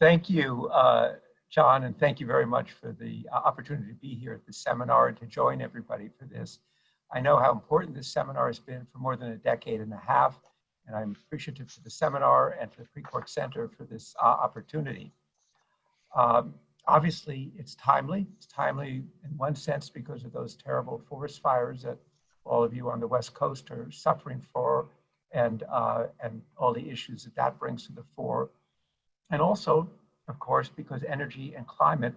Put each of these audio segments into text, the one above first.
Thank you, uh, John, and thank you very much for the opportunity to be here at the seminar and to join everybody for this. I know how important this seminar has been for more than a decade and a half, and I'm appreciative to the seminar and to the Precourt Center for this uh, opportunity. Um, obviously, it's timely. It's timely in one sense because of those terrible forest fires that all of you on the West Coast are suffering for and, uh, and all the issues that that brings to the fore. And also, of course, because energy and climate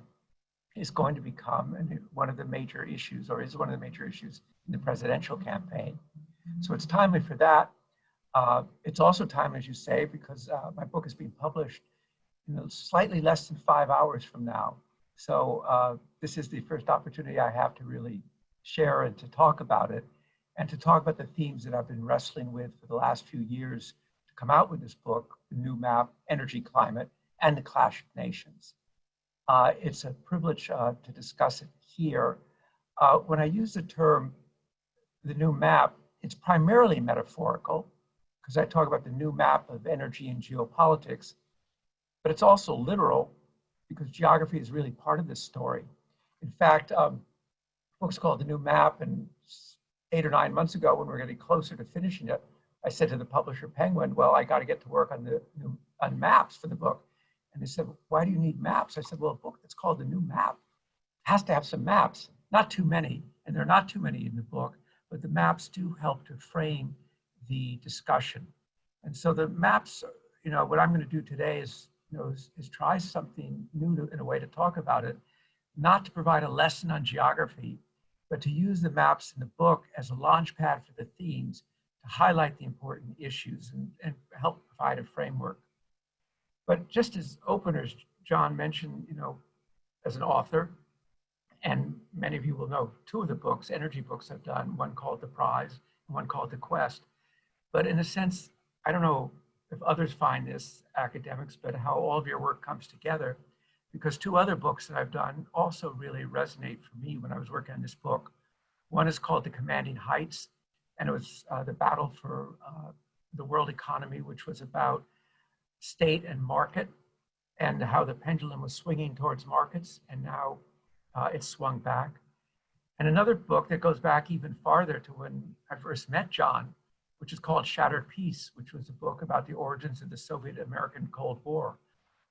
is going to become one of the major issues or is one of the major issues in the presidential campaign. So it's timely for that. Uh, it's also timely, as you say, because uh, my book is being published know, slightly less than five hours from now. So uh, this is the first opportunity I have to really share and to talk about it and to talk about the themes that I've been wrestling with for the last few years come out with this book, The New Map, Energy Climate, and the Clash of Nations. Uh, it's a privilege uh, to discuss it here. Uh, when I use the term the new map, it's primarily metaphorical because I talk about the new map of energy and geopolitics, but it's also literal because geography is really part of this story. In fact, um, book's called The New Map, and eight or nine months ago when we are getting closer to finishing it, I said to the publisher Penguin, well, I got to get to work on the on maps for the book. And they said, why do you need maps? I said, well, a book that's called The New Map has to have some maps, not too many, and there are not too many in the book, but the maps do help to frame the discussion. And so the maps, you know, what I'm going to do today is, you know, is, is try something new to, in a way to talk about it, not to provide a lesson on geography, but to use the maps in the book as a launch pad for the themes to highlight the important issues and, and help provide a framework. But just as openers, John mentioned, you know, as an author, and many of you will know two of the books, energy books I've done, one called The Prize and one called The Quest. But in a sense, I don't know if others find this academics, but how all of your work comes together because two other books that I've done also really resonate for me when I was working on this book. One is called The Commanding Heights, and it was uh, the battle for uh, the world economy, which was about state and market and how the pendulum was swinging towards markets, and now uh, it's swung back. And another book that goes back even farther to when I first met John, which is called Shattered Peace, which was a book about the origins of the Soviet-American Cold War.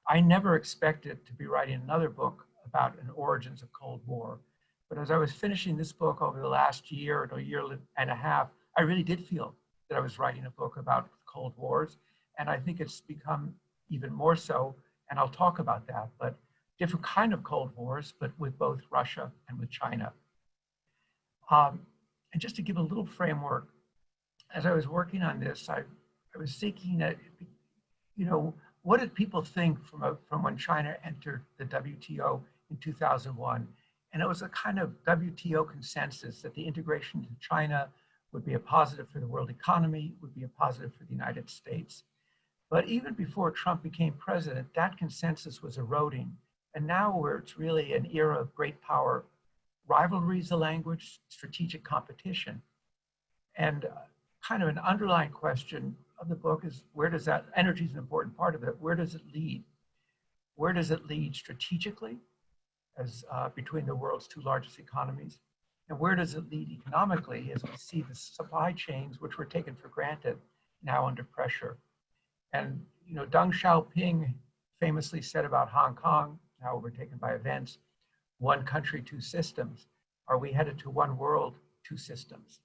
I never expected to be writing another book about an origins of Cold War. But as I was finishing this book over the last year or a year and a half, I really did feel that I was writing a book about Cold Wars. And I think it's become even more so, and I'll talk about that, but different kind of Cold Wars, but with both Russia and with China. Um, and just to give a little framework, as I was working on this, I, I was thinking that, you know, what did people think from, a, from when China entered the WTO in 2001? And it was a kind of WTO consensus that the integration to China would be a positive for the world economy, would be a positive for the United States. But even before Trump became president, that consensus was eroding. And now where it's really an era of great power, rivalry is the language, strategic competition. And uh, kind of an underlying question of the book is where does that, energy is an important part of it, where does it lead? Where does it lead strategically as uh, between the world's two largest economies? And where does it lead economically as we see the supply chains, which were taken for granted, now under pressure? And, you know, Deng Xiaoping famously said about Hong Kong, now overtaken by events, one country, two systems. Are we headed to one world, two systems?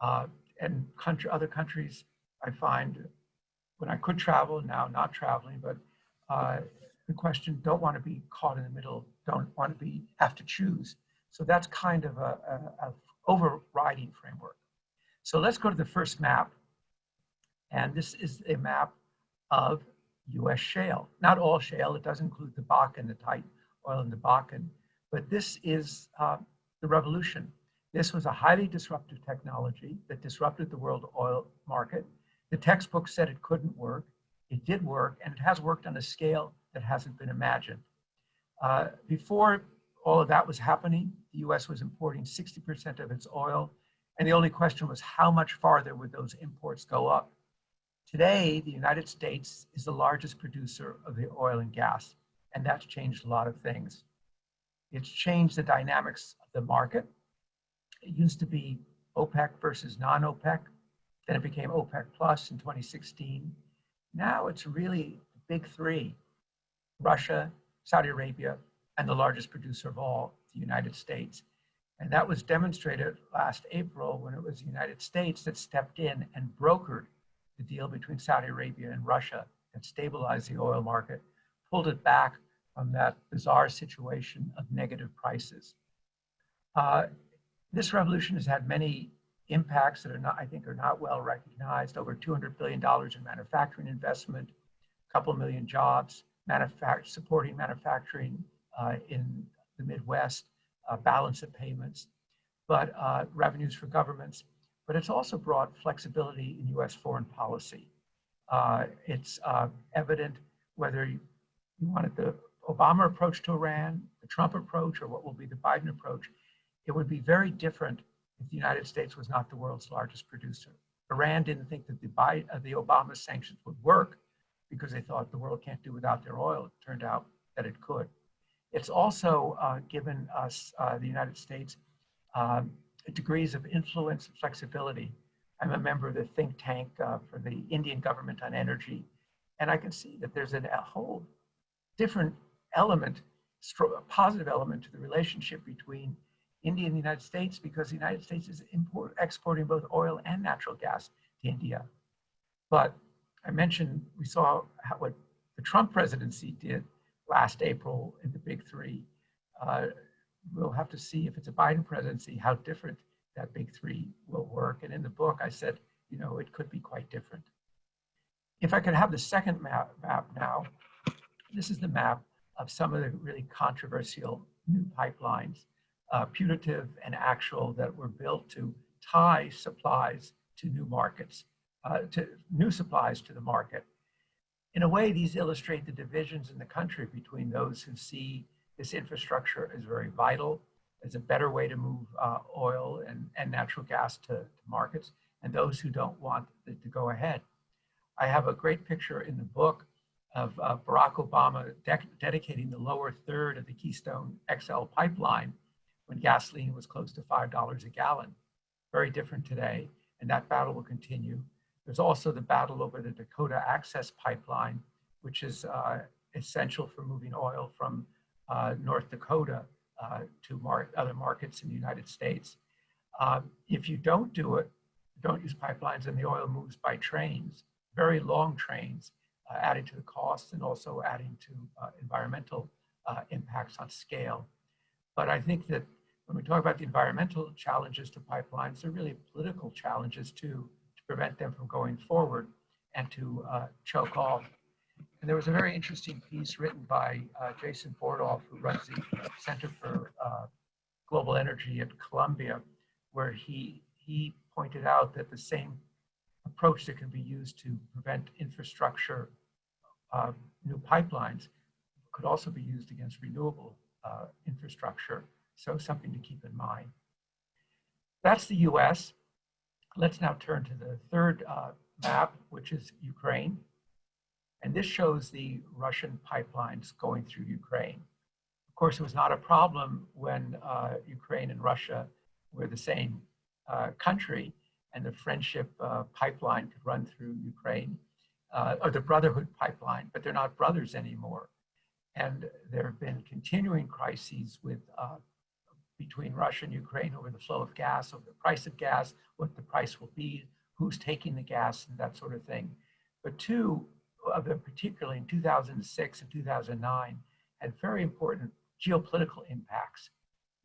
Uh, and country, other countries I find when I could travel, now not traveling, but uh, the question, don't want to be caught in the middle, don't want to be, have to choose. So that's kind of a, a, a overriding framework. So let's go to the first map. And this is a map of US shale. Not all shale, it does include the Bakken, the tight oil in the Bakken, but this is uh, the revolution. This was a highly disruptive technology that disrupted the world oil market the textbook said it couldn't work. It did work, and it has worked on a scale that hasn't been imagined. Uh, before all of that was happening, the US was importing 60% of its oil, and the only question was how much farther would those imports go up? Today, the United States is the largest producer of the oil and gas, and that's changed a lot of things. It's changed the dynamics of the market. It used to be OPEC versus non-OPEC. Then it became OPEC Plus in 2016. Now it's really the big three, Russia, Saudi Arabia, and the largest producer of all, the United States. And that was demonstrated last April when it was the United States that stepped in and brokered the deal between Saudi Arabia and Russia that stabilized the oil market, pulled it back from that bizarre situation of negative prices. Uh, this revolution has had many impacts that are not, I think, are not well recognized. Over $200 billion in manufacturing investment, a couple million jobs, manufact supporting manufacturing in the Midwest, uh, balance of payments, but uh, revenues for governments. But it's also brought flexibility in U.S. foreign policy. Uh, it's uh, evident whether you, you wanted the Obama approach to Iran, the Trump approach, or what will be the Biden approach, it would be very different if the United States was not the world's largest producer. Iran didn't think that the, Biden, uh, the Obama sanctions would work because they thought the world can't do without their oil. It turned out that it could. It's also uh, given us, uh, the United States, um, degrees of influence and flexibility. I'm a member of the think tank uh, for the Indian government on energy, and I can see that there's an, a whole different element, a positive element to the relationship between India and the United States because the United States is import, exporting both oil and natural gas to India. But I mentioned we saw how, what the Trump presidency did last April in the big three. Uh, we'll have to see if it's a Biden presidency, how different that big three will work. And in the book, I said, you know, it could be quite different. If I could have the second map, map now, this is the map of some of the really controversial new pipelines uh, putative and actual that were built to tie supplies to new markets, uh, to new supplies to the market. In a way, these illustrate the divisions in the country between those who see this infrastructure as very vital, as a better way to move uh, oil and, and natural gas to, to, markets, and those who don't want it to go ahead. I have a great picture in the book of uh, Barack Obama de dedicating the lower third of the Keystone XL pipeline when gasoline was close to $5 a gallon. Very different today, and that battle will continue. There's also the battle over the Dakota Access Pipeline, which is uh, essential for moving oil from uh, North Dakota uh, to mar other markets in the United States. Um, if you don't do it, don't use pipelines, and the oil moves by trains, very long trains, uh, adding to the costs and also adding to uh, environmental impacts on scale. But I think that when we talk about the environmental challenges to pipelines, they're really political challenges too, to prevent them from going forward and to uh, choke off. And there was a very interesting piece written by uh, Jason Bordoff, who runs the Center for uh, Global Energy at Columbia, where he, he pointed out that the same approach that can be used to prevent infrastructure, uh, new pipelines, could also be used against renewable uh, infrastructure. So something to keep in mind. That's the US. Let's now turn to the third uh, map, which is Ukraine. And this shows the Russian pipelines going through Ukraine. Of course, it was not a problem when uh, Ukraine and Russia were the same uh, country and the friendship uh, pipeline could run through Ukraine, uh, or the brotherhood pipeline, but they're not brothers anymore. And there have been continuing crises with uh, between Russia and Ukraine over the flow of gas, over the price of gas, what the price will be, who's taking the gas, and that sort of thing. But two of them, particularly in 2006 and 2009, had very important geopolitical impacts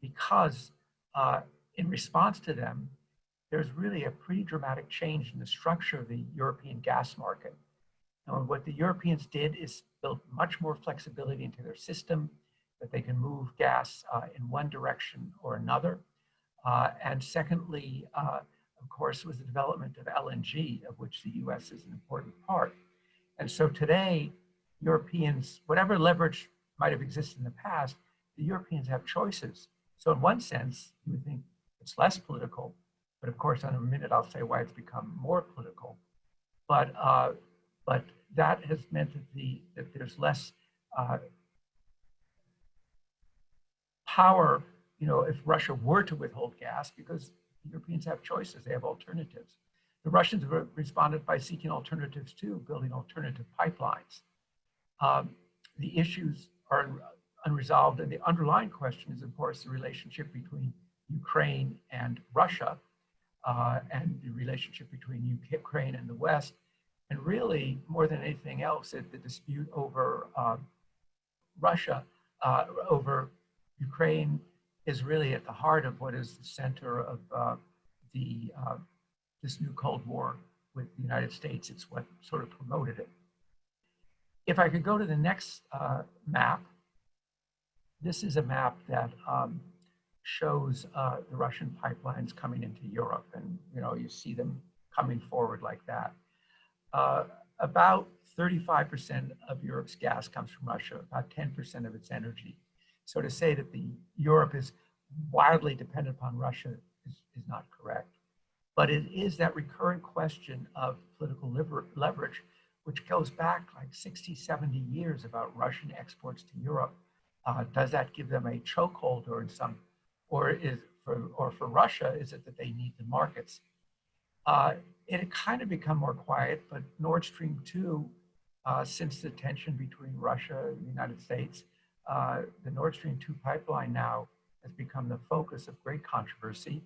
because uh, in response to them, there's really a pretty dramatic change in the structure of the European gas market. And what the Europeans did is built much more flexibility into their system, that they can move gas uh, in one direction or another. Uh, and secondly, uh, of course, was the development of LNG, of which the US is an important part. And so today, Europeans, whatever leverage might have existed in the past, the Europeans have choices. So in one sense, you would think it's less political, but of course, in a minute, I'll say why it's become more political. But uh, but that has meant that, the, that there's less uh, power, you know, if Russia were to withhold gas, because Europeans have choices, they have alternatives. The Russians responded by seeking alternatives too, building alternative pipelines. Um, the issues are unresolved, and the underlying question is, of course, the relationship between Ukraine and Russia, uh, and the relationship between Ukraine and the West, and really, more than anything else, it, the dispute over uh, Russia, uh, over Ukraine, is really at the heart of what is the center of uh, the uh, this new Cold War with the United States. It's what sort of promoted it. If I could go to the next uh, map, this is a map that um, shows uh, the Russian pipelines coming into Europe, and you know you see them coming forward like that. Uh, about 35% of Europe's gas comes from Russia, about 10% of its energy. So to say that the Europe is wildly dependent upon Russia is, is not correct. But it is that recurrent question of political leverage, which goes back like 60, 70 years about Russian exports to Europe. Uh, does that give them a chokehold or in some, or is for, or for Russia, is it that they need the markets? Uh, it had kind of become more quiet, but Nord Stream 2, uh, since the tension between Russia and the United States, uh, the Nord Stream 2 pipeline now has become the focus of great controversy.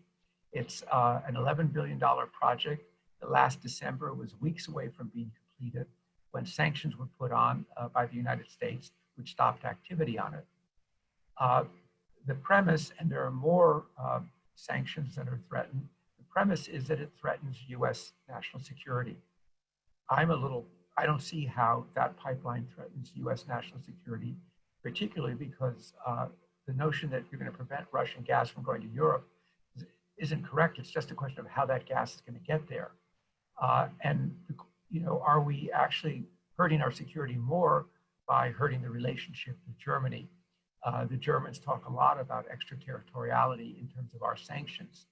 It's uh, an $11 billion project that last December was weeks away from being completed when sanctions were put on uh, by the United States, which stopped activity on it. Uh, the premise, and there are more uh, sanctions that are threatened, the premise is that it threatens US national security. I'm a little, I don't see how that pipeline threatens US national security, particularly because uh, the notion that you're going to prevent Russian gas from going to Europe isn't correct. It's just a question of how that gas is going to get there. Uh, and, you know, are we actually hurting our security more by hurting the relationship with Germany? Uh, the Germans talk a lot about extraterritoriality in terms of our sanctions.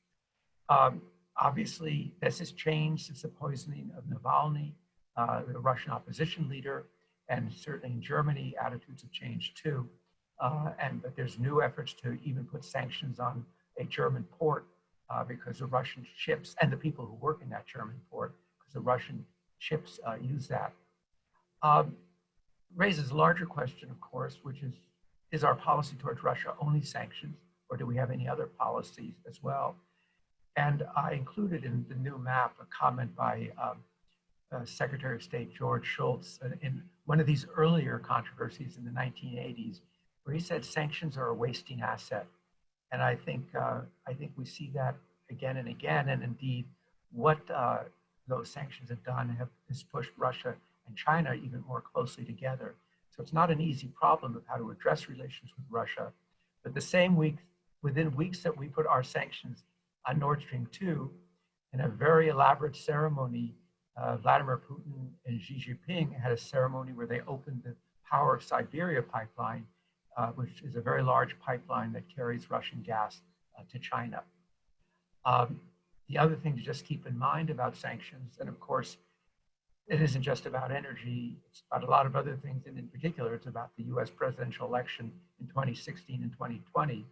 Um, obviously, this has changed since the poisoning of Navalny, uh, the Russian opposition leader, and certainly in Germany, attitudes have changed too. Uh, and but there's new efforts to even put sanctions on a German port uh, because the Russian ships and the people who work in that German port, because the Russian ships uh, use that. Um, raises a larger question, of course, which is, is our policy towards Russia only sanctions, or do we have any other policies as well? And I included in the new map a comment by um, uh, Secretary of State George Shultz in one of these earlier controversies in the 1980s, where he said sanctions are a wasting asset. And I think, uh, I think we see that again and again. And indeed, what uh, those sanctions have done have, has pushed Russia and China even more closely together. So it's not an easy problem of how to address relations with Russia. But the same week, within weeks that we put our sanctions on Nord Stream 2, in a very elaborate ceremony, uh, Vladimir Putin and Xi Jinping had a ceremony where they opened the Power of Siberia pipeline uh, which is a very large pipeline that carries Russian gas uh, to China. Um, the other thing to just keep in mind about sanctions, and of course, it isn't just about energy, it's about a lot of other things, and in particular, it's about the US presidential election in 2016 and 2020.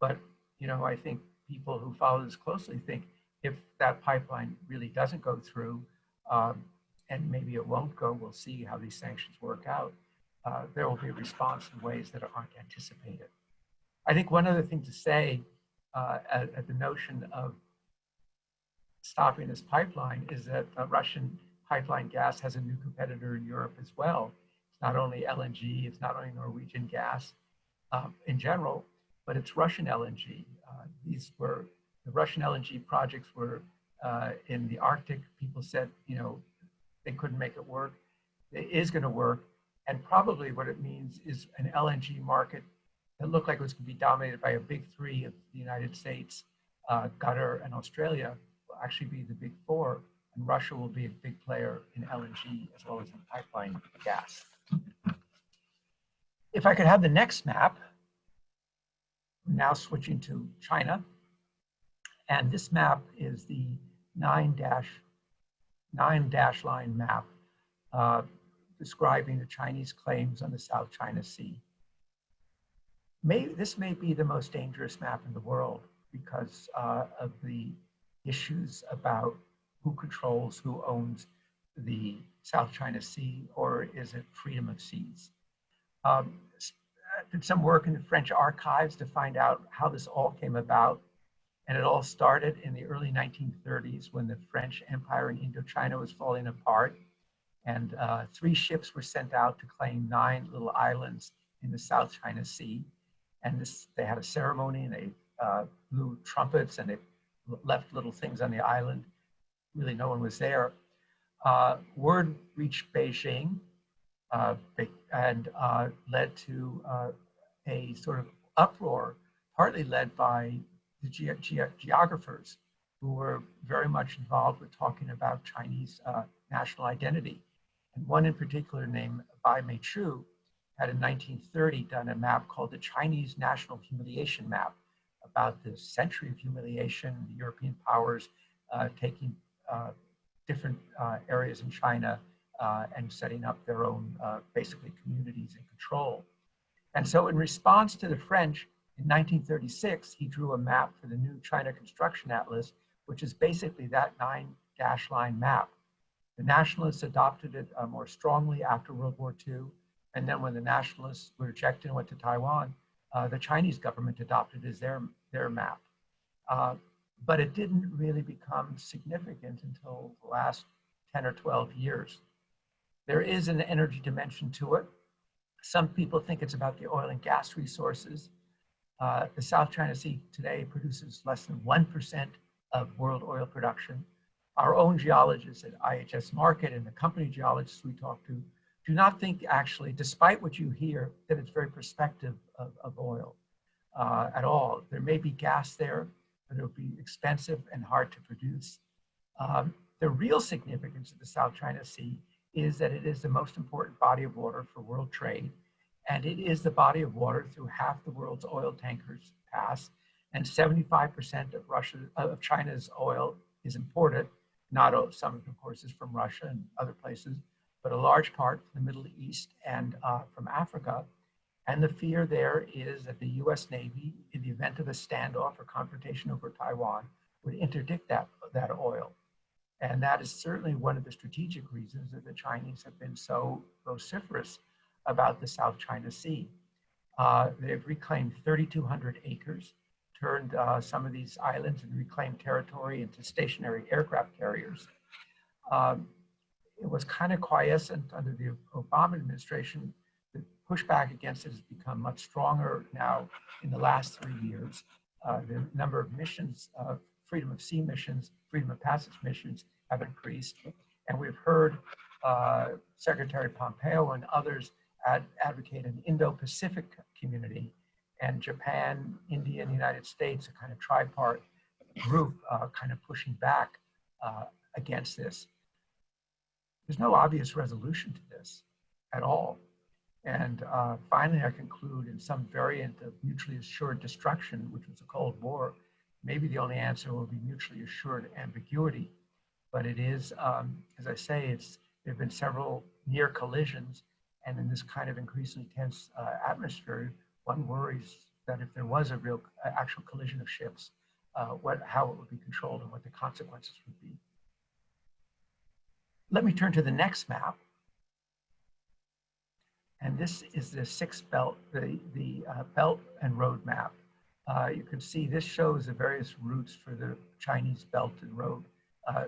But, you know, I think people who follow this closely think if that pipeline really doesn't go through, um, and maybe it won't go, we'll see how these sanctions work out uh, there will be a response in ways that aren't anticipated. I think one other thing to say uh, at, at, the notion of stopping this pipeline is that uh, Russian pipeline gas has a new competitor in Europe as well. It's not only LNG, it's not only Norwegian gas um, in general, but it's Russian LNG. Uh, these were, the Russian LNG projects were uh, in the Arctic. People said, you know, they couldn't make it work. It is gonna work and probably what it means is an LNG market that looked like it was going to be dominated by a big three of the United States, uh, Qatar, and Australia will actually be the big four, and Russia will be a big player in LNG as well as in pipeline gas. If I could have the next map, now switching to China, and this map is the nine dash nine dash line map uh, describing the Chinese claims on the South China Sea. May, this may be the most dangerous map in the world because uh, of the issues about who controls, who owns the South China Sea, or is it freedom of seas? Um, did some work in the French archives to find out how this all came about. And it all started in the early 1930s when the French Empire in Indochina was falling apart. And uh, three ships were sent out to claim nine little islands in the South China Sea. And this, they had a ceremony and they uh, blew trumpets and they left little things on the island. Really, no one was there. Uh, word reached Beijing uh, and uh, led to uh, a sort of uproar, partly led by the ge ge geographers who were very much involved with talking about Chinese uh, national identity. And one in particular named Bai Meichu had in 1930 done a map called the Chinese National Humiliation Map about the century of humiliation, the European powers uh, taking uh, different uh, areas in China uh, and setting up their own, uh, basically, communities and control. And so in response to the French, in 1936, he drew a map for the new China Construction Atlas, which is basically that nine dash line map. The nationalists adopted it uh, more strongly after World War II. And then when the nationalists were rejected and went to Taiwan, uh, the Chinese government adopted as their, their map. Uh, but it didn't really become significant until the last 10 or 12 years. There is an energy dimension to it. Some people think it's about the oil and gas resources. Uh, the South China Sea today produces less than 1% of world oil production. Our own geologists at IHS Markit and the company geologists we talk to do not think actually, despite what you hear, that it's very prospective of, of oil uh, at all. There may be gas there, but it'll be expensive and hard to produce. Um, the real significance of the South China Sea is that it is the most important body of water for world trade. And it is the body of water through half the world's oil tankers pass. And 75% of Russia, of China's oil is imported. Not some of course is from Russia and other places, but a large part from the Middle East and uh, from Africa. And the fear there is that the US Navy, in the event of a standoff or confrontation over Taiwan, would interdict that, that oil. And that is certainly one of the strategic reasons that the Chinese have been so vociferous about the South China Sea. Uh, they've reclaimed 3,200 acres, turned uh, some of these islands and reclaimed territory into stationary aircraft carriers. Um, it was kind of quiescent under the Obama administration. The pushback against it has become much stronger now in the last three years. Uh, the number of missions, uh, freedom of sea missions, freedom of passage missions have increased. And we've heard uh, Secretary Pompeo and others ad advocate an Indo-Pacific community and Japan, India, and the United States, a kind of tripart group uh, kind of pushing back uh, against this. There's no obvious resolution to this at all. And uh, finally, I conclude in some variant of mutually assured destruction, which was the Cold War, maybe the only answer will be mutually assured ambiguity. But it is, um, as I say, it's there have been several near collisions, and in this kind of increasingly tense uh, atmosphere, one worries that if there was a real uh, actual collision of ships, uh, what how it would be controlled and what the consequences would be. Let me turn to the next map. And this is the six belt, the, the uh, belt and road map. Uh, you can see this shows the various routes for the Chinese Belt and Road uh,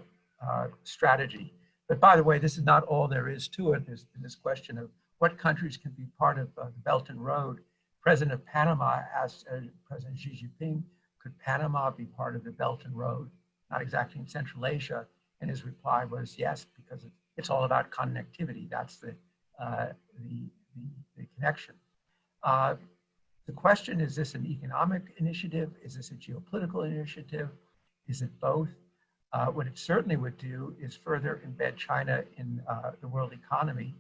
uh, strategy. But by the way, this is not all there is to it. There's this question of what countries can be part of uh, the Belt and Road. President of Panama asked uh, President Xi Jinping, could Panama be part of the Belt and Road? Not exactly in Central Asia. And his reply was yes, because it, it's all about connectivity. That's the, uh, the, the, the, connection. The question, is this an economic initiative? Is this a geopolitical initiative? Is it both? Uh, what it certainly would do is further embed China in uh, the world economy.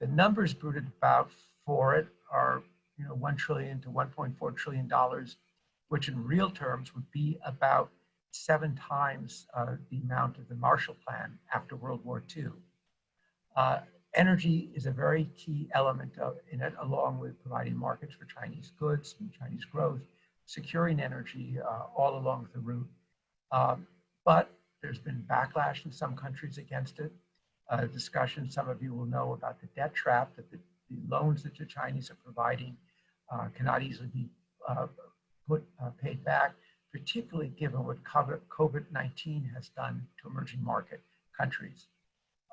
The numbers bruited about for it are you know, 1 trillion to 1.4 trillion dollars, which in real terms would be about seven times uh, the amount of the Marshall Plan after World War II. Uh, energy is a very key element of, in it, along with providing markets for Chinese goods and Chinese growth, securing energy uh, all along the route. Um, but there's been backlash in some countries against it. Uh, discussion, some of you will know about the debt trap that the, the loans that the Chinese are providing uh, cannot easily be uh, put uh, paid back, particularly given what COVID-19 has done to emerging market countries.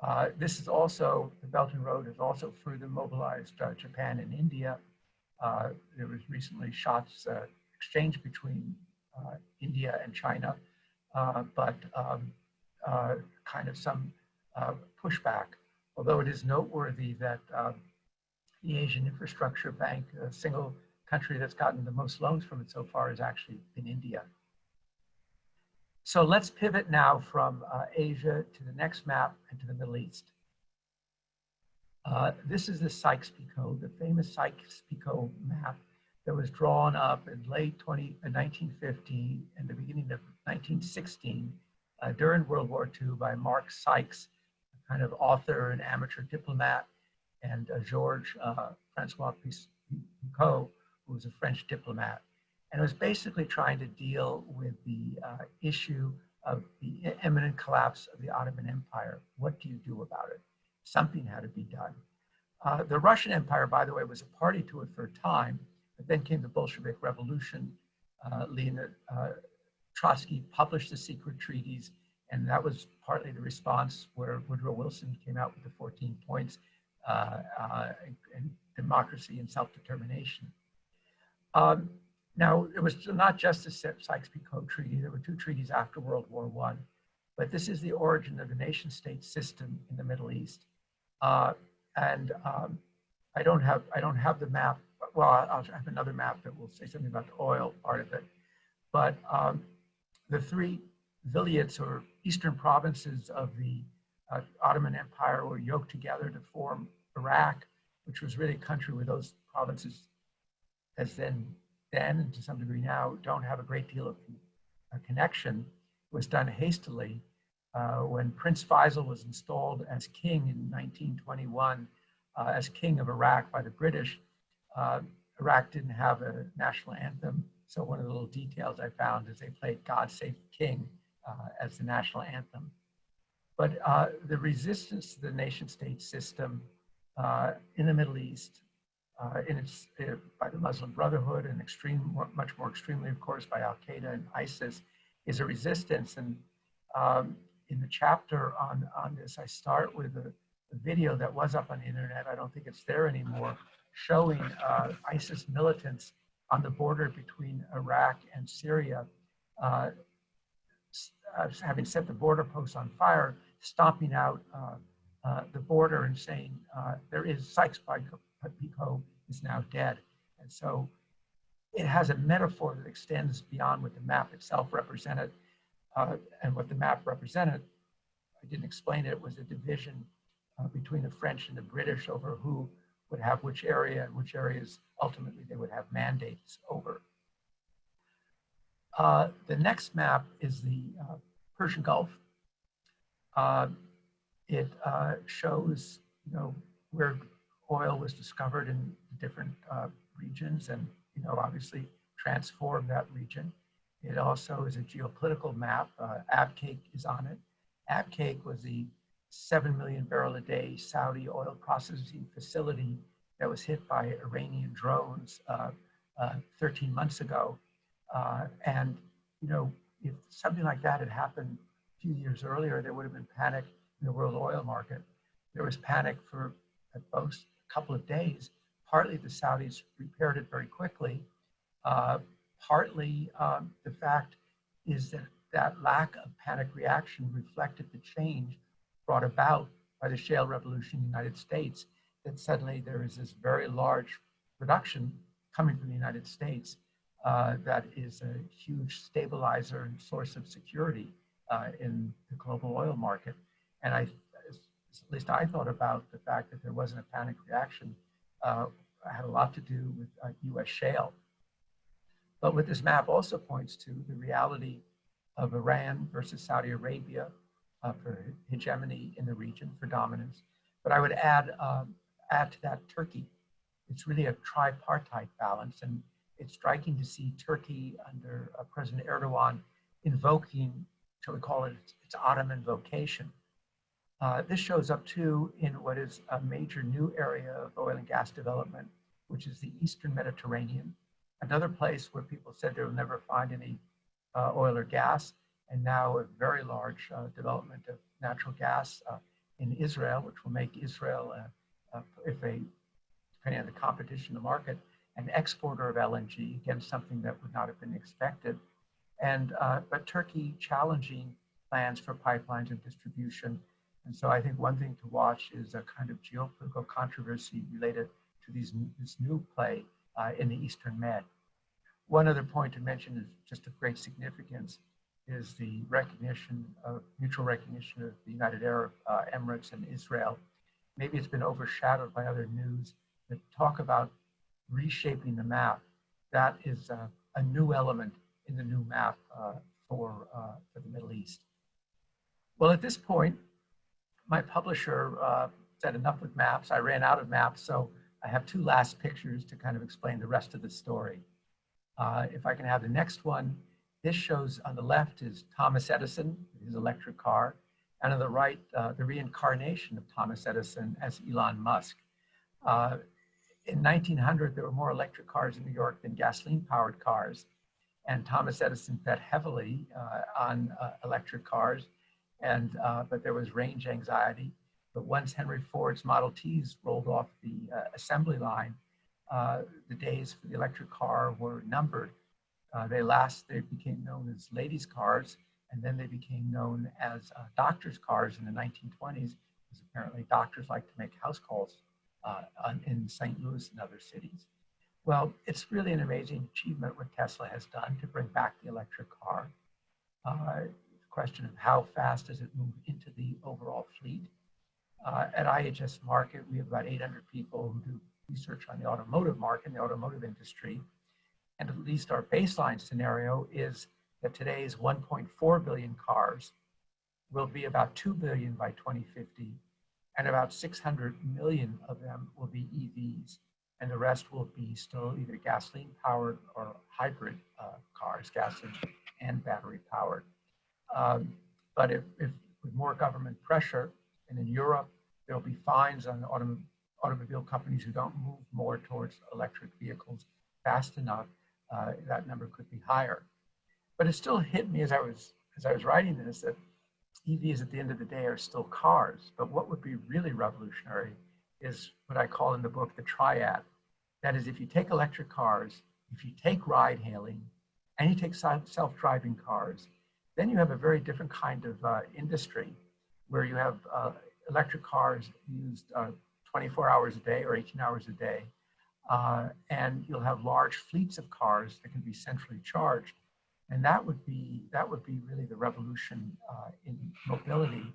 Uh, this is also, the Belt and Road has also further mobilized uh, Japan and India. There was recently shots exchanged between India and China, but um, kind of some pushback. Although it is noteworthy that um, the Asian Infrastructure Bank, a single country that's gotten the most loans from it so far, has actually been India. So let's pivot now from uh, Asia to the next map and to the Middle East. Uh, this is the Sykes-Picot, the famous Sykes-Picot map that was drawn up in late 20, uh, 1915 and the beginning of 1916 uh, during World War II by Mark Sykes, kind of author and amateur diplomat, and uh, Georges uh, Francois Picot, who was a French diplomat. And it was basically trying to deal with the uh, issue of the imminent collapse of the Ottoman Empire. What do you do about it? Something had to be done. Uh, the Russian Empire, by the way, was a party to it for a time, but then came the Bolshevik Revolution. Uh, Leonid uh, Trotsky published the secret treaties, and that was partly the response where Woodrow Wilson came out with the 14 points uh, uh, and democracy and self-determination. Um, now, it was not just the Sykes-Picot Treaty. There were two treaties after World War I, but this is the origin of the nation state system in the Middle East. Uh, and um, I don't have I don't have the map. Well, I'll have another map that will say something about the oil part of it. But um, the three vilayets or eastern provinces of the uh, Ottoman Empire were yoked together to form Iraq, which was really a country where those provinces has then then and to some degree now don't have a great deal of connection was done hastily uh, when Prince Faisal was installed as king in 1921 uh, as king of Iraq by the British. Uh, Iraq didn't have a national anthem. So one of the little details I found is they played God Save the King as the national anthem. But uh, the resistance to the nation state system uh, in the Middle East uh, in its, uh, by the Muslim Brotherhood and extreme, much more extremely, of course, by Al Qaeda and ISIS, is a resistance. And um, in the chapter on, on this, I start with a, a, video that was up on the internet. I don't think it's there anymore, showing uh, ISIS militants on the border between Iraq and Syria, uh, uh, having set the border posts on fire, stomping out uh, the border and saying there is Sykes-Picot Picot is now dead. And so it has a metaphor that extends beyond what the map itself represented. Uh, and what the map represented, I didn't explain it, it was a division uh, between the French and the British over who would have which area and which areas ultimately they would have mandates over. Uh, the next map is the uh, Persian Gulf. Uh, it uh, shows, you know, where oil was discovered in different uh, regions and, you know, obviously transformed that region. It also is a geopolitical map. Uh, Abqaiq is on it. Abqaiq was the 7 million barrel a day Saudi oil processing facility that was hit by Iranian drones uh, uh, 13 months ago. Uh, and, you know, if something like that had happened a few years earlier, there would have been panic in the world oil market. There was panic for at most a couple of days. Partly the Saudis repaired it very quickly. Uh, partly um, the fact is that that lack of panic reaction reflected the change brought about by the shale revolution in the United States, that suddenly there is this very large production coming from the United States uh, that is a huge stabilizer and source of security uh, in the global oil market. And I at least I thought about the fact that there wasn't a panic reaction uh, had a lot to do with uh, US shale. But what this map also points to, the reality of Iran versus Saudi Arabia uh, for hegemony in the region, for dominance, But I would add, um, add to that Turkey. It's really a tripartite balance. And it's striking to see Turkey under uh, President Erdogan invoking, shall we call it, its Ottoman vocation. Uh, this shows up too in what is a major new area of oil and gas development, which is the Eastern Mediterranean, another place where people said they will never find any uh, oil or gas, and now a very large uh, development of natural gas uh, in Israel, which will make Israel, uh, if they, depending on the competition in the market, an exporter of LNG, again, something that would not have been expected. And, uh, but Turkey challenging plans for pipelines and distribution. And so I think one thing to watch is a kind of geopolitical controversy related to these, this new play uh, in the Eastern Med. One other point to mention is just of great significance is the recognition of mutual recognition of the United Arab uh, Emirates and Israel. Maybe it's been overshadowed by other news that talk about reshaping the map. That is uh, a new element in the new map uh, for, uh, for the Middle East. Well, at this point, my publisher uh, said enough with maps. I ran out of maps, so I have two last pictures to kind of explain the rest of the story. Uh, if I can have the next one, this shows on the left is Thomas Edison, his electric car, and on the right, uh, the reincarnation of Thomas Edison as Elon Musk. In 1900, there were more electric cars in New York than gasoline-powered cars, and Thomas Edison bet heavily uh, on uh, electric cars, and uh, but there was range anxiety. But once Henry Ford's Model Ts rolled off the uh, assembly line, uh, the days for the electric car were numbered. Uh, they last, they became known as ladies' cars, and then they became known as doctors' cars in the 1920s, because apparently doctors like to make house calls uh, in St. Louis and other cities. Well, it's really an amazing achievement what Tesla has done to bring back the electric car. Uh, the question of how fast does it move into the overall fleet. Uh, at IHS Markit, we have about 800 people who do research on the automotive market, the automotive industry. And at least our baseline scenario is that today's 1.4 billion cars will be about 2 billion by 2050 and about 600 million of them will be EVs, and the rest will be still either gasoline powered or hybrid uh, cars, gasoline and battery powered. Um, but if, if, with more government pressure, and in Europe, there'll be fines on autom automobile companies who don't move more towards electric vehicles fast enough, uh, that number could be higher. But it still hit me as I was as I was writing this that EVs at the end of the day are still cars, but what would be really revolutionary is what I call in the book the triad. That is, if you take electric cars, if you take ride hailing, and you take self-driving cars, then you have a very different kind of uh, industry where you have uh, electric cars used uh, 24 hours a day or 18 hours a day. Uh, and you'll have large fleets of cars that can be centrally charged and that would be that would be really the revolution uh, in mobility.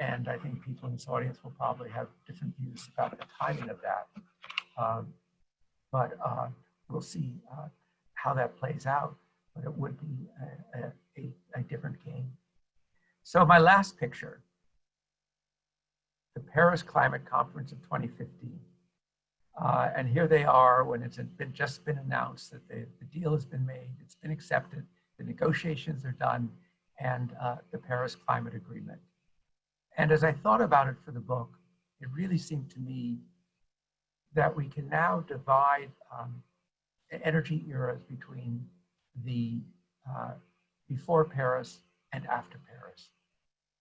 And I think people in this audience will probably have different views about the timing of that. Um, but uh, we'll see uh, how that plays out. But it would be a, a, a different game. So my last picture, the Paris Climate Conference of 2015. Uh, and here they are when it's been, just been announced that the, the deal has been made, it's been accepted, the negotiations are done, and uh, the Paris Climate Agreement. And as I thought about it for the book, it really seemed to me that we can now divide um, energy eras between the uh, before Paris and after Paris.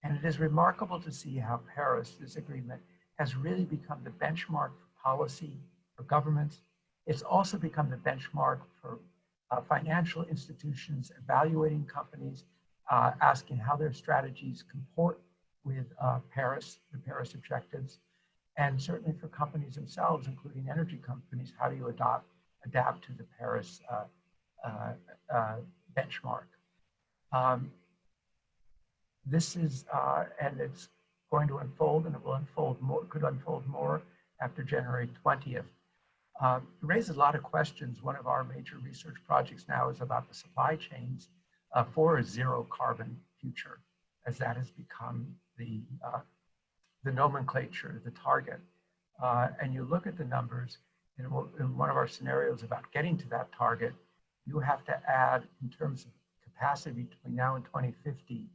And it is remarkable to see how Paris, this agreement, has really become the benchmark for policy for governments. It's also become the benchmark for uh, financial institutions evaluating companies, uh, asking how their strategies comport with uh, Paris, the Paris objectives, and certainly for companies themselves, including energy companies, how do you adopt, adapt to the Paris uh, uh, uh, benchmark? Um, this is, and it's going to unfold and it will unfold more, could unfold more after January 20th. Uh, it raises a lot of questions. One of our major research projects now is about the supply chains uh, for a zero carbon future, as that has become the, uh, the nomenclature, the target, uh, and you look at the numbers, in, in one of our scenarios about getting to that target, you have to add, in terms of capacity between now and 2050,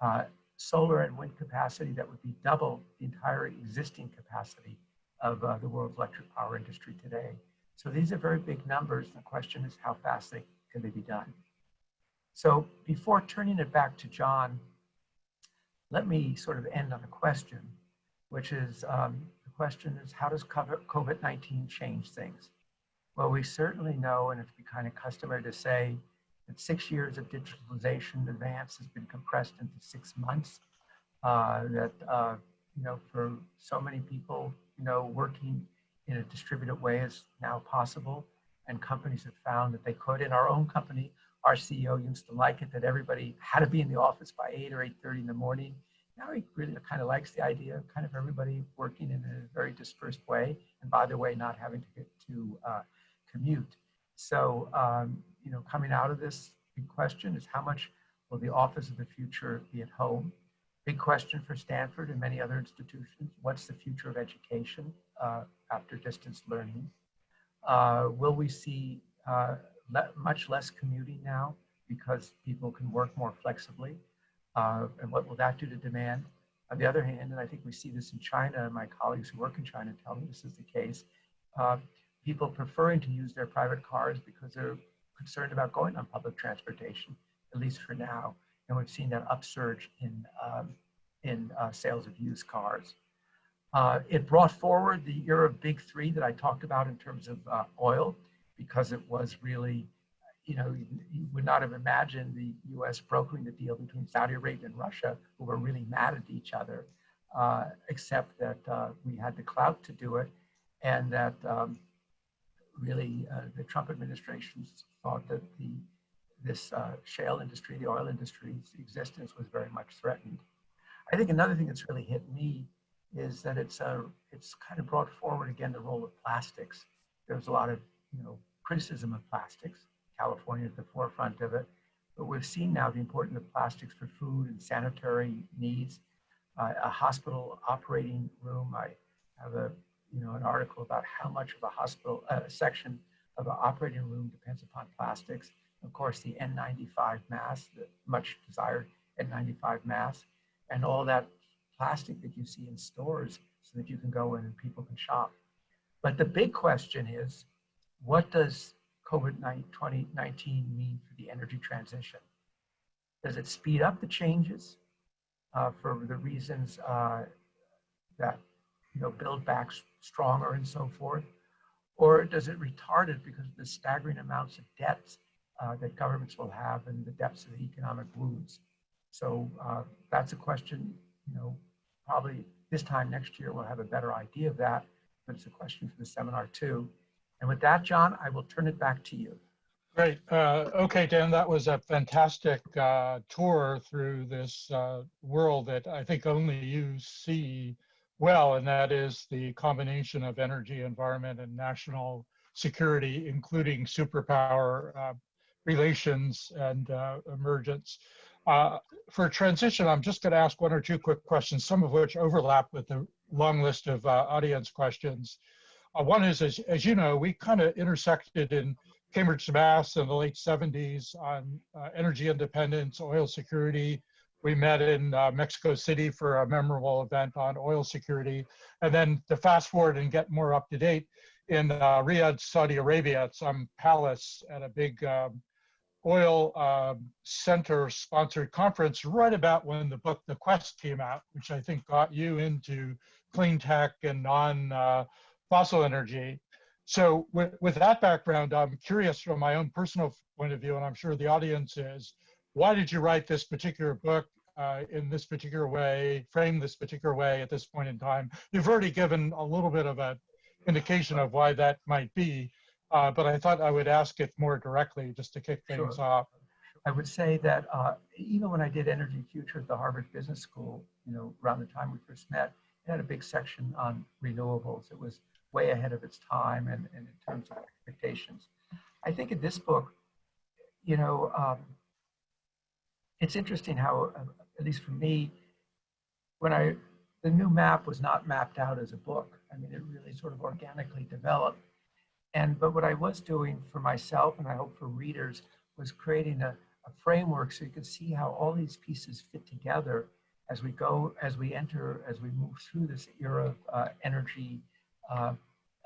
uh, solar and wind capacity that would be double the entire existing capacity of uh, the world's electric power industry today. So these are very big numbers. The question is how fast they, can they be done? So before turning it back to John, let me sort of end on a question, which is um, the question is how does COVID-19 change things? Well, we certainly know, and it's kind of customary to say, that six years of digitalization advance has been compressed into six months. Uh, that, uh, you know, for so many people, you know, working in a distributed way is now possible. And companies have found that they could. In our own company, our CEO used to like it that everybody had to be in the office by 8 or 8.30 in the morning. Now he really kind of likes the idea of kind of everybody working in a very dispersed way. And by the way, not having to get to uh, commute. So, um, you know, coming out of this, question is how much will the office of the future be at home? Big question for Stanford and many other institutions. What's the future of education uh, after distance learning? Uh, will we see uh, le much less commuting now because people can work more flexibly? Uh, and what will that do to demand? On the other hand, and I think we see this in China, my colleagues who work in China tell me this is the case, uh, people preferring to use their private cars because they're concerned about going on public transportation, at least for now. And we've seen that upsurge in, um, in uh, sales of used cars. Uh, it brought forward the era of big three that I talked about in terms of uh, oil, because it was really, you know, you, would not have imagined the US brokering the deal between Saudi Arabia and Russia, who were really mad at each other, uh, except that uh, we had the clout to do it and that um, really uh, the Trump administration thought that the this uh, shale industry, the oil industry's existence was very much threatened. I think another thing that's really hit me is that it's uh, it's kind of brought forward again the role of plastics. There's a lot of you know criticism of plastics. California at the forefront of it, but we've seen now the importance of plastics for food and sanitary needs. Uh, a hospital operating room. I have a you know, an article about how much of a hospital uh, section of an operating room depends upon plastics. Of course, the N95 mask, the much desired N95 mask, and all that plastic that you see in stores so that you can go in and people can shop. But the big question is, what does COVID-19 mean for the energy transition? Does it speed up the changes uh, for the reasons uh, that you know, build back stronger and so forth? Or does it retard it because of the staggering amounts of debts uh, that governments will have and the depths of the economic wounds? So uh, that's a question, you know, probably this time next year we'll have a better idea of that, but it's a question for the seminar too. And with that, John, I will turn it back to you. Great. Uh, okay, Dan, that was a fantastic uh, tour through this uh, world that I think only you see well, and that is the combination of energy, environment, and national security, including superpower uh, relations and uh, emergence. Uh, for transition, I'm just going to ask one or two quick questions, some of which overlap with the long list of uh, audience questions. Uh, one is, as, as, you know, we kind of intersected in Cambridge, Mass in the late 70s on uh, energy independence, oil security, we met in uh, Mexico City for a memorable event on oil security. And then to fast forward and get more up to date, in uh, Riyadh, Saudi Arabia, at some palace at a big um, oil uh, center sponsored conference right about when the book The Quest came out, which I think got you into clean tech and non uh, fossil energy. So with, with that background, I'm curious from my own personal point of view, and I'm sure the audience is, why did you write this particular book uh, in this particular way, frame this particular way at this point in time? You've already given a little bit of an indication of why that might be, uh, but I thought I would ask it more directly just to kick things sure. off. I would say that uh, even when I did Energy Future at the Harvard Business School, you know, around the time we first met, it had a big section on renewables. It was way ahead of its time and, and in terms of expectations. I think in this book, you know, um, it's interesting how, uh, at least for me, when I the new map was not mapped out as a book. I mean, it really sort of organically developed. And but what I was doing for myself, and I hope for readers, was creating a, a framework so you could see how all these pieces fit together as we go, as we enter, as we move through this era of uh, energy uh,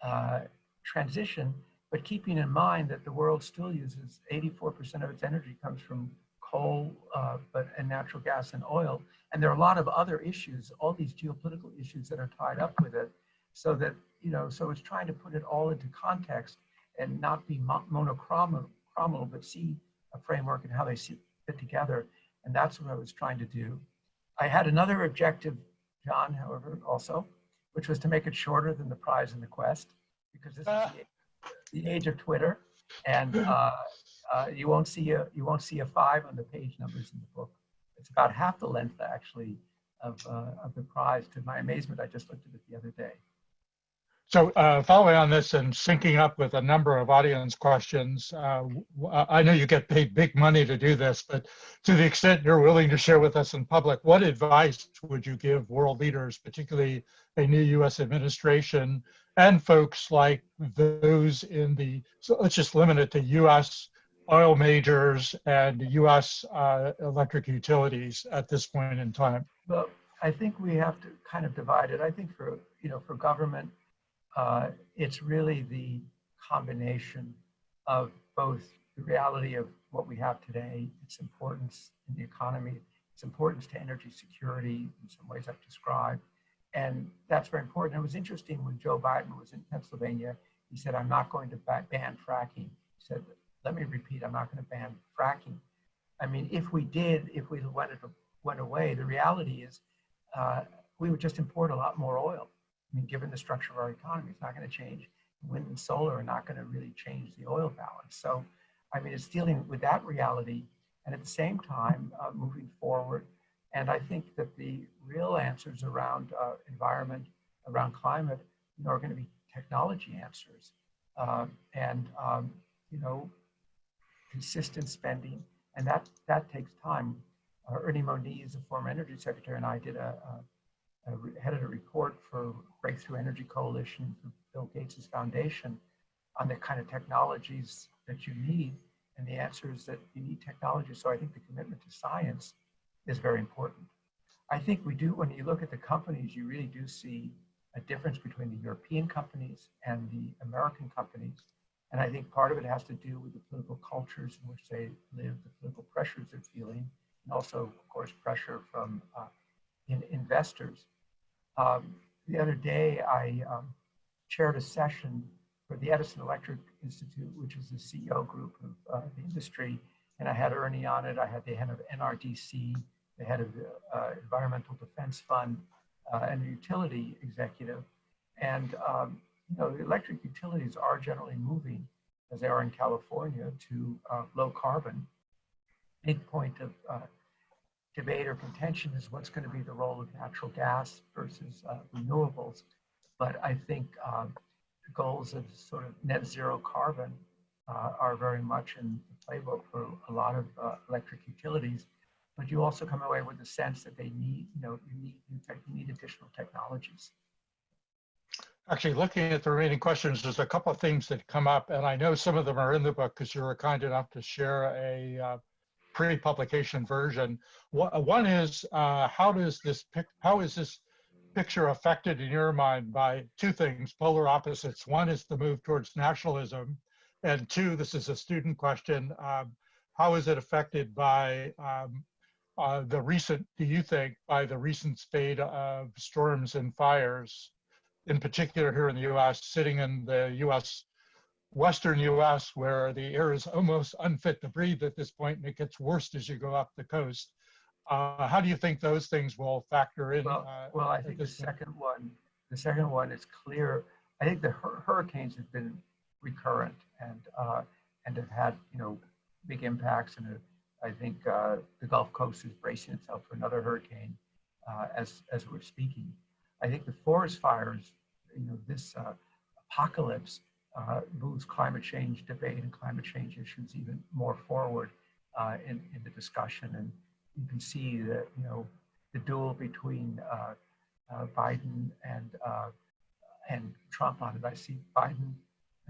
uh, transition, but keeping in mind that the world still uses 84% of its energy comes from coal, uh, but and natural gas and oil. And there are a lot of other issues, all these geopolitical issues that are tied up with it. So that, you know, so it's trying to put it all into context and not be monochromal, but see a framework and how they see, fit together. And that's what I was trying to do. I had another objective, John, however, also, which was to make it shorter than the prize and the quest, because this is Ah. the, the age of Twitter, and uh, uh, you won't see a you won't see a five on the page numbers in the book. It's about half the length actually of uh, of the prize. To my amazement, I just looked at it the other day. So uh, following on this and syncing up with a number of audience questions, uh, w- I know you get paid big money to do this, but to the extent you're willing to share with us in public, what advice would you give world leaders, particularly a new U.S. administration and folks like those in the, so let's just limit it to U.S. oil majors and U.S. Uh, electric utilities at this point in time? Well, I think we have to kind of divide it. I think for you know for government, uh, it's really the combination of both the reality of what we have today, its importance in the economy, its importance to energy security in some ways I've described, and that's very important. It was interesting when Joe Biden was in Pennsylvania. He said, "I'm not going to ban fracking." He said, "Let me repeat, I'm not going to ban fracking." I mean, if we did, if we it went away, the reality is uh, we would just import a lot more oil. I mean, given the structure of our economy, it's not going to change. Wind and solar are not going to really change the oil balance. So, I mean, it's dealing with that reality and at the same time uh, moving forward. And I think that the real answers around uh, environment, around climate, you know, are going to be technology answers. Uh, and, um, you know, consistent spending. And that, that takes time. Uh, Ernie Moniz, a former energy secretary, and I did a, a, headed a report for Breakthrough Energy Coalition for Bill Gates' foundation on the kind of technologies that you need. And the answer is that you need technology. So I think the commitment to science is very important. I think we do, when you look at the companies, you really do see a difference between the European companies and the American companies. And I think part of it has to do with the political cultures in which they live, the political pressures they're feeling, and also, of course, pressure from uh, in investors. Um, the other day, I um, chaired a session for the Edison Electric Institute, which is the CEO group of uh, the industry, and I had Ernie on it. I had the head of NRDC, the head of the uh, Environmental Defense Fund, uh, and a utility executive. And um, you know, the electric utilities are generally moving, as they are in California, to uh, low carbon. Big point of uh, debate or contention is what's going to be the role of natural gas versus uh, renewables. But I think um, the goals of sort of net zero carbon uh, are very much in the playbook for a lot of uh, electric utilities. But you also come away with the sense that they need, you know, you need new tech, you need additional technologies. Actually, looking at the remaining questions, there's a couple of things that come up, and I know some of them are in the book because you were kind enough to share a uh, pre-publication version. One is uh, how does this how is this picture affected in your mind by two things, polar opposites? One is the move towards nationalism, and two, this is a student question. Um, how is it affected by um, uh, the recent? Do you think by the recent spate of storms and fires? in particular here in the US, sitting in the US, Western US, where the air is almost unfit to breathe at this point, and it gets worse as you go up the coast. Uh, how do you think those things will factor in? Well, uh, well, I think the point? second one, the second one is clear. I think the hur- hurricanes have been recurrent and uh, and have had you know big impacts. And uh, I think uh, the Gulf Coast is bracing itself for another hurricane uh, as as we're speaking. I think the forest fires, you know, this uh, apocalypse uh, moves climate change debate and climate change issues even more forward uh, in in the discussion. And you can see that you know the duel between uh, uh, Biden and uh, and Trump on it. I see Biden,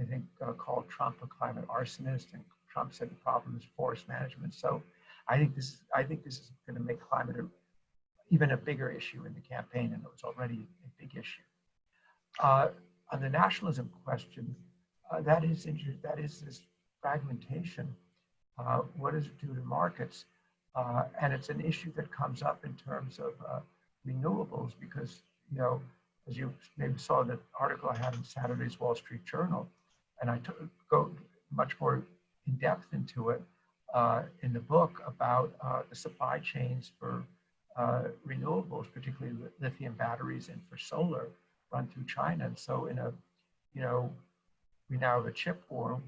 I think, called Trump a climate arsonist, and Trump said the problem is forest management. So I think this I think this is going to make climate a, even a bigger issue in the campaign, and it was already a big issue. Uh, on the nationalism question, uh, that is that is this fragmentation. Uh, what does it do to markets? Uh, and it's an issue that comes up in terms of uh, renewables because you know, as you maybe saw the article I had in Saturday's Wall Street Journal, and I took, go much more in depth into it uh, in the book about uh, the supply chains for renewables, particularly li- lithium batteries and for solar, run through China. And so, in a, you know, we now have a chip war.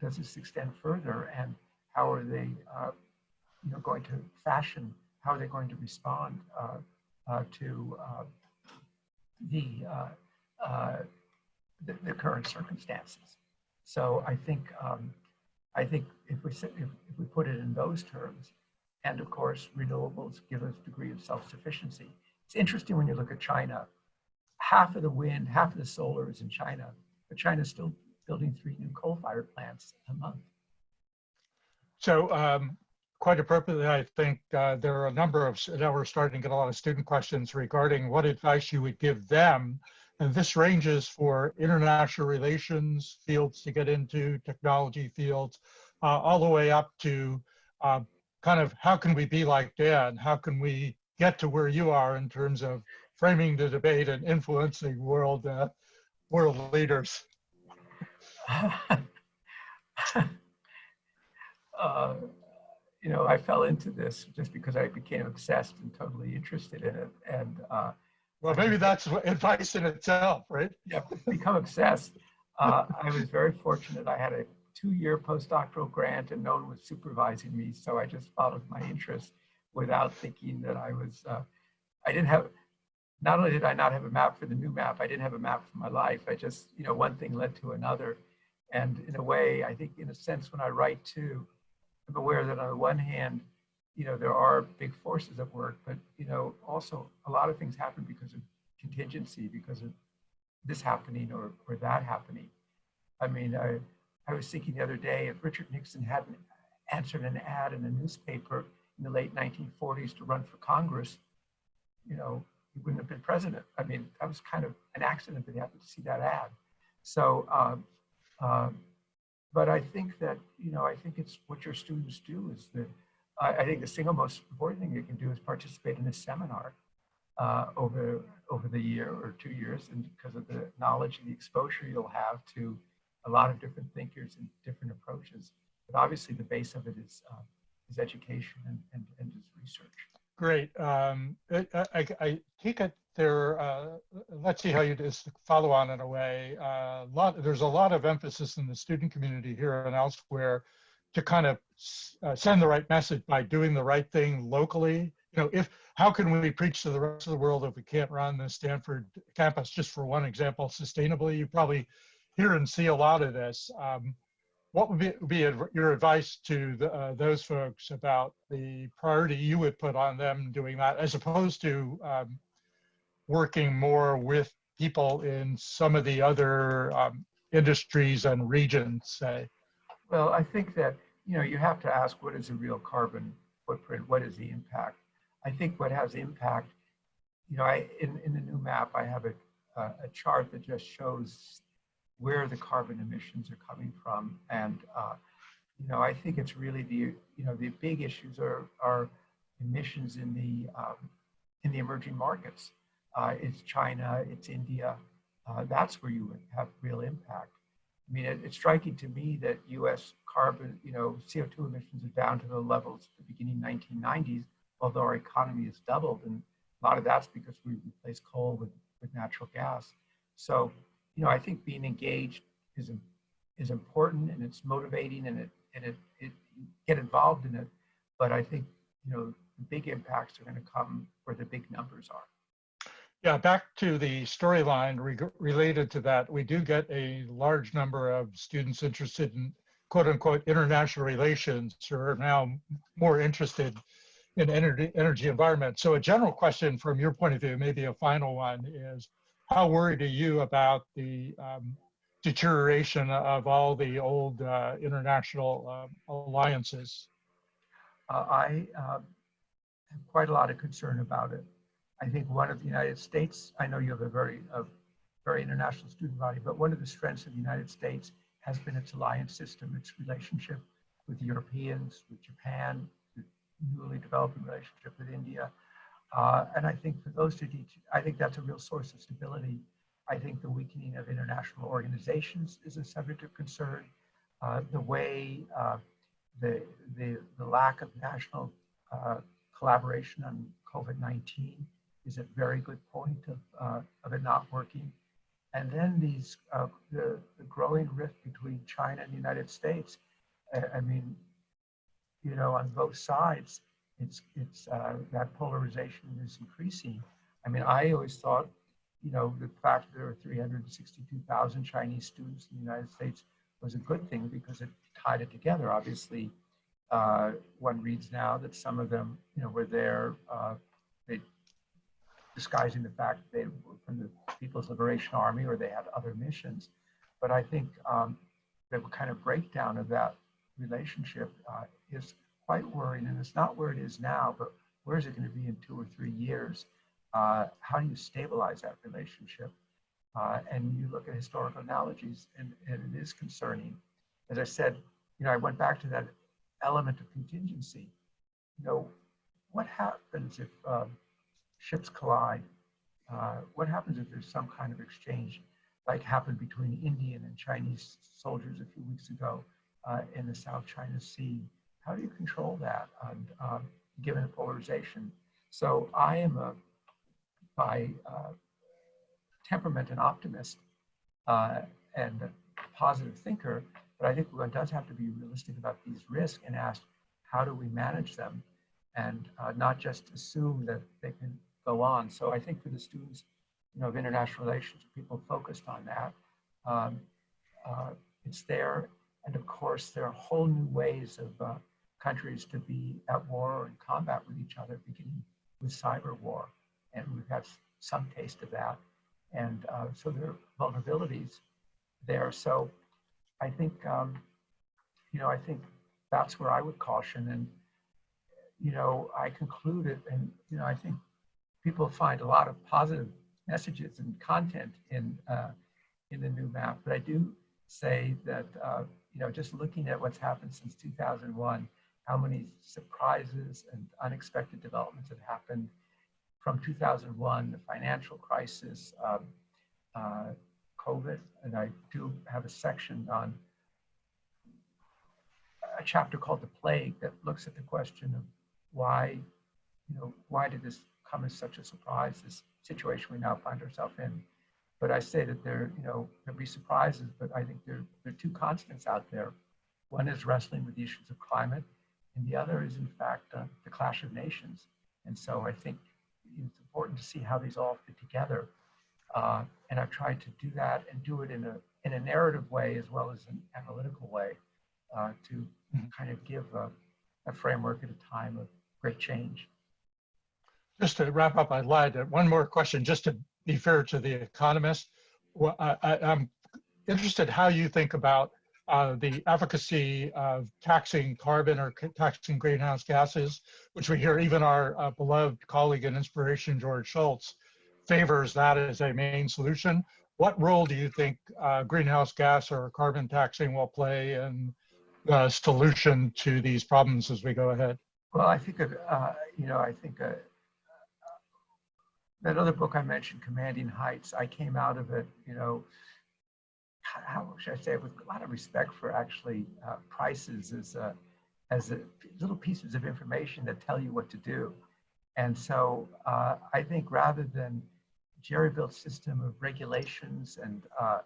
Does this extend further, and how are they, uh, you know, going to fashion? How are they going to respond uh, uh, to uh, the, uh, uh, the the current circumstances? So I think um, I think if we if, if we put it in those terms, and of course renewables give us degree of self-sufficiency. It's interesting when you look at China. Half of the wind, half of the solar is in China, but China's still building three new coal-fired plants a month. So um, quite appropriately, I think uh, there are a number of, now we're starting to get a lot of student questions regarding what advice you would give them. And this ranges for international relations fields to get into, technology fields, uh, all the way up to uh, kind of how can we be like Dan? How can we get to where you are in terms of framing the debate and influencing world uh, world leaders? uh, you know, I fell into this just because I became obsessed and totally interested in it. And uh, Well, maybe that's advice in itself, right? yeah, become obsessed. Uh, I was very fortunate. I had a two-year postdoctoral grant and no one was supervising me. So I just followed my interest without thinking that I was, uh, I didn't have, not only did I not have a map for the new map, I didn't have a map for my life. I just, you know, one thing led to another. And in a way, I think in a sense, when I write too, I'm aware that on the one hand, you know, there are big forces at work, but, you know, also a lot of things happen because of contingency, because of this happening or, or that happening. I mean, I, I was thinking the other day, if Richard Nixon hadn't answered an ad in a newspaper in the late 1940s to run for Congress, you know, he wouldn't have been president. I mean, that was kind of an accident that he happened to see that ad. So, um, um, but I think that, you know, I think it's what your students do is that I, I think the single most important thing you can do is participate in a seminar uh, over over the year or two years, and because of the knowledge and the exposure you'll have to a lot of different thinkers and different approaches. But obviously, the base of it is uh, is education and, and, and is research. Great. Um, I, I, I take it there, uh, let's see how you just follow on in a way. Uh, lot, there's a lot of emphasis in the student community here and elsewhere to kind of uh, send the right message by doing the right thing locally. You know, if how can we preach to the rest of the world if we can't run the Stanford campus, just for one example, sustainably? You probably hear and see a lot of this. Um, what would be, be your advice to the, uh, those folks about the priority you would put on them doing that, as opposed to um, working more with people in some of the other um, industries and regions, say? Well, I think that you know you have to ask what is a real carbon footprint? What is the impact? I think what has impact, you know, I in, in the new map I have a, a, a chart that just shows where the carbon emissions are coming from, and uh, you know I think it's really the you know the big issues are are emissions in the um, in the emerging markets. Uh, it's China, it's India. Uh, that's where you would have real impact. I mean, it, it's striking to me that U.S. carbon, you know, CO2 emissions are down to the levels at the beginning 1990s, although our economy has doubled, and a lot of that's because we replaced coal with, with natural gas. So, you know, I think being engaged is is important and it's motivating and it and it, it get involved in it. But I think you know the big impacts are going to come where the big numbers are. Yeah, back to the storyline reg- related to that, we do get a large number of students interested in quote unquote international relations who are now more interested in energy, energy environment. So a general question from your point of view, maybe a final one, is how worried are you about the um, deterioration of all the old uh, international uh, alliances? Uh, I uh, have quite a lot of concern about it. I think one of the United States, I know you have a very, a very international student body, but one of the strengths of the United States has been its alliance system, its relationship with the Europeans, with Japan, the newly developing relationship with India. Uh, and I think for those two, I think that's a real source of stability. I think the weakening of international organizations is a subject of concern. Uh, the way uh, the, the, the lack of national uh, collaboration on COVID-19 is a very good point of, uh, of it not working. And then these, uh, the, the growing rift between China and the United States. I, I mean, you know, on both sides, it's, it's uh, that polarization is increasing. I mean, I always thought, you know, the fact that there are 362,000 Chinese students in the United States was a good thing because it tied it together. Obviously, uh, one reads now that some of them, you know, were there, uh, they disguising the fact they were from the People's Liberation Army or they had other missions. But I think um, the kind of breakdown of that relationship uh, is quite worrying. And it's not where it is now, but where is it going to be in two or three years? Uh, how do you stabilize that relationship? Uh, and you look at historical analogies, and, and it is concerning. As I said, you know, I went back to that element of contingency. You know, what happens if um, ships collide? Uh, what happens if there's some kind of exchange, like happened between Indian and Chinese soldiers a few weeks ago uh, in the South China Sea? How do you control that, and, um, given polarization? So I am a, by uh, temperament, an optimist uh, and a positive thinker, but I think one does have to be realistic about these risks and ask, how do we manage them? And uh, not just assume that they can go on. So I think for the students, you know, of international relations, people focused on that. Um, uh, it's there. And of course, there are whole new ways of uh, countries to be at war or in combat with each other, beginning with cyber war. And we've had some taste of that. And uh, so there are vulnerabilities there. So I think, um, you know, I think that's where I would caution. And, you know, I concluded, and, you know, I think people find a lot of positive messages and content in, uh, in the new map. But I do say that, uh, you know, just looking at what's happened since 2001, how many surprises and unexpected developments have happened from 2001, the financial crisis, um, uh, COVID, and I do have a section on a chapter called The Plague that looks at the question of why, you know, why did this come as such a surprise, this situation we now find ourselves in. But I say that there, you know, there'll be surprises, but I think there, there are two constants out there. One is wrestling with the issues of climate, and the other is, in fact, uh, the clash of nations. And so I think it's important to see how these all fit together. Uh, and I've tried to do that and do it in a, in a narrative way as well as an analytical way uh, to mm-hmm. kind of give a, a framework at a time of great change. Just to wrap up, I'd like one more question, just to be fair to the economist. Well, I, am interested how you think about uh, the efficacy of taxing carbon or taxing greenhouse gases, which we hear even our uh, beloved colleague and inspiration, George Shultz, favors that as a main solution. What role do you think uh, greenhouse gas or carbon taxing will play in the solution to these problems as we go ahead? Well, I think, uh, you know, I think uh, that other book I mentioned, Commanding Heights, I came out of it, you know, how should I say it, with a lot of respect for actually uh, prices as, a, as a, little pieces of information that tell you what to do. And so uh, I think rather than jerry-built system of regulations and, uh,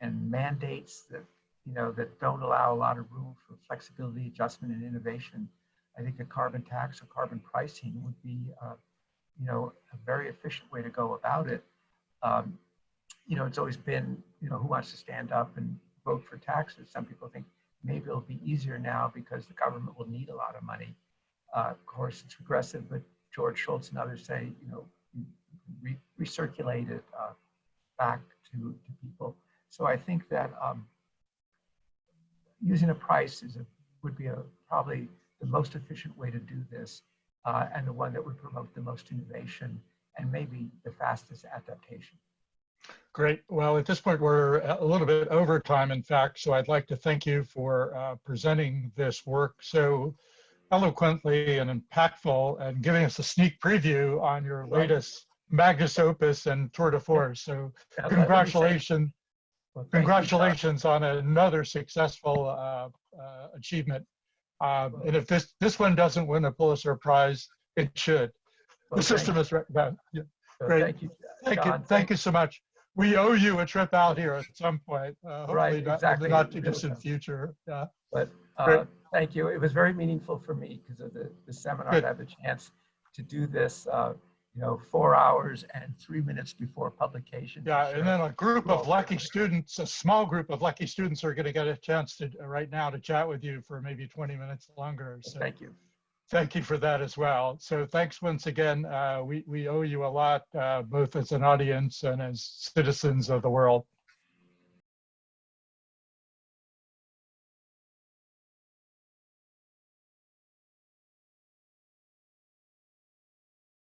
and mandates that, you know, that don't allow a lot of room for flexibility, adjustment, and innovation, I think a carbon tax or carbon pricing would be uh, you know, a very efficient way to go about it. Um, you know, it's always been, you know, who wants to stand up and vote for taxes? Some people think maybe it'll be easier now because the government will need a lot of money. Uh, Of course, it's regressive, but George Shultz and others say, you know, re- recirculate it uh, back to, to people. So I think that um, using a price is a, would be a, probably the most efficient way to do this uh, and the one that would promote the most innovation and maybe the fastest adaptation. Great. Well, at this point, we're a little bit over time, in fact, so I'd like to thank you for uh, presenting this work so eloquently and impactful and giving us a sneak preview on your Right. latest magnus opus and tour de force. So Now, let- let me say- congratulations, well, thank you, congratulations on another successful uh, uh, achievement. Uh, And if this, this one doesn't win a Pulitzer Prize, it should. Well, The system you. is, re- yeah, yeah. Great. Thank you. Thank you, thank you so much. We owe you a trip out here at some point, uh, Right, not exactly. not too distant future. Yeah, But uh, thank you. It was very meaningful for me because of the, the seminar Good. to have the chance to do this, uh, you know, four hours and three minutes before publication. yeah, share. and then a group of lucky students, a small group of lucky students are gonna get a chance to, right now, to chat with you for maybe 20 minutes longer. So Thank you. Thank you for that as well. So thanks once again. Uh, We, we owe you a lot, uh, both as an audience and as citizens of the world.